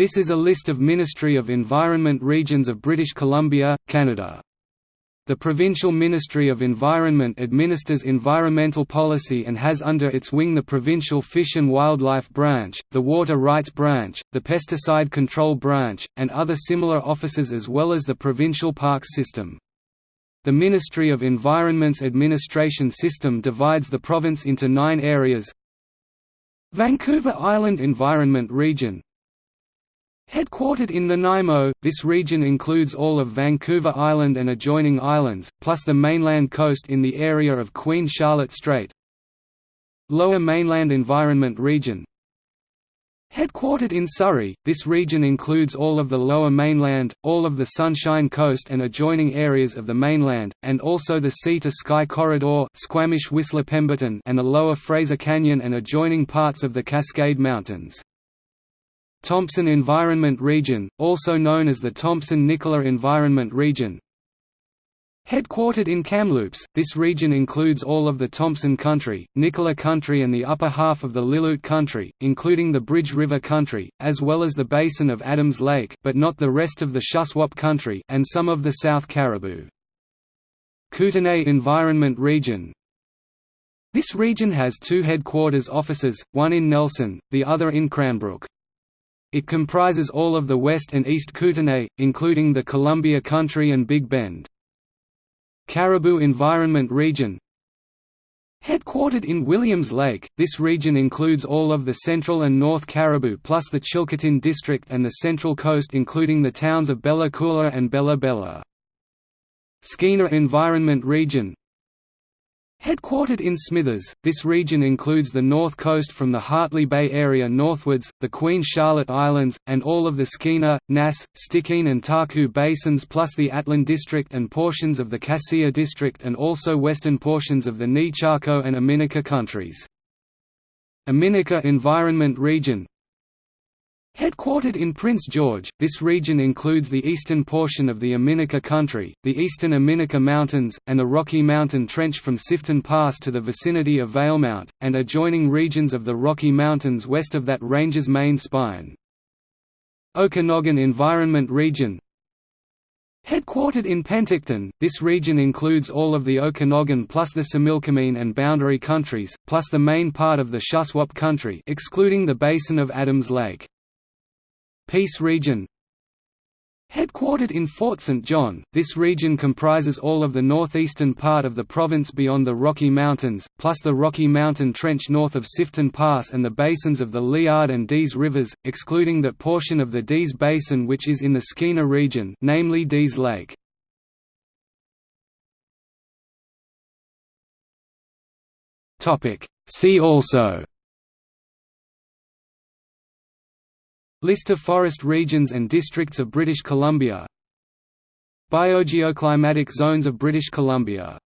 This is a list of Ministry of Environment regions of British Columbia, Canada. The Provincial Ministry of Environment administers environmental policy and has under its wing the Provincial Fish and Wildlife Branch, the Water Rights Branch, the Pesticide Control Branch, and other similar offices as well as the Provincial Parks System. The Ministry of Environment's administration system divides the province into nine areas Vancouver Island Environment Region Headquartered in Nanaimo, this region includes all of Vancouver Island and adjoining islands, plus the mainland coast in the area of Queen Charlotte Strait. Lower Mainland Environment Region Headquartered in Surrey, this region includes all of the Lower Mainland, all of the Sunshine Coast and adjoining areas of the mainland, and also the Sea-to-Sky Corridor Squamish-Whistler Pemberton and the Lower Fraser Canyon and adjoining parts of the Cascade Mountains. Thompson Environment Region, also known as the Thompson-Nicola Environment Region Headquartered in Kamloops, this region includes all of the Thompson Country, Nicola Country and the upper half of the Lillooet Country, including the Bridge River Country, as well as the basin of Adams Lake but not the rest of the Shuswap Country and some of the South Cariboo. Kootenay Environment Region This region has two headquarters offices, one in Nelson, the other in Cranbrook. It comprises all of the West and East Kootenay, including the Columbia Country and Big Bend. Cariboo Environment Region Headquartered in Williams Lake, this region includes all of the central and north Cariboo plus the Chilcotin District and the Central Coast including the towns of Bella Coola and Bella Bella. Skeena Environment Region Headquartered in Smithers, this region includes the north coast from the Hartley Bay area northwards, the Queen Charlotte Islands, and all of the Skeena, Nass, Stikine and Taku basins plus the Atlin district and portions of the Cassiar district and also western portions of the Nechako and Omineca countries. Omineca Environment Region Headquartered in Prince George, this region includes the eastern portion of the Omineca country, the eastern Omineca Mountains, and the Rocky Mountain Trench from Sifton Pass to the vicinity of Valemount, and adjoining regions of the Rocky Mountains west of that range's main spine. Okanagan Environment Region Headquartered in Penticton, this region includes all of the Okanagan plus the Similkameen and Boundary countries, plus the main part of the Shuswap country excluding the basin of Adams Lake. Peace Region Headquartered in Fort St. John, this region comprises all of the northeastern part of the province beyond the Rocky Mountains, plus the Rocky Mountain Trench north of Sifton Pass and the basins of the Liard and Dease rivers, excluding that portion of the Dease Basin which is in the Skeena region namely Dease Lake. See also List of forest regions and districts of British Columbia. Biogeoclimatic zones of British Columbia